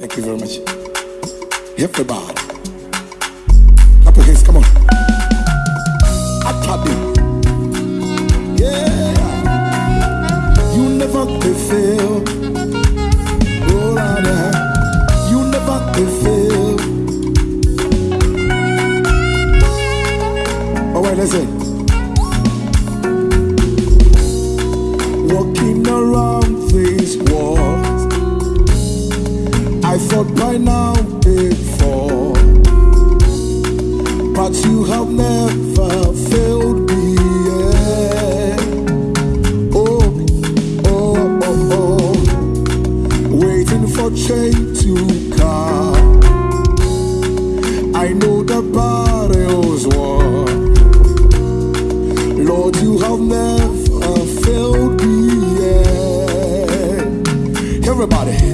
Thank you very much. Everybody. Clap your hands, come on. Atabi. Yeah. You never could fail. Oh, yeah. You never could fail. Oh, wait, listen. Walking around these walls, I thought by now before, but you have never failed me. Yet. Oh, oh, oh, oh, waiting for change to come. I know the battle's won. Lord, you have never failed me. Yet. Everybody.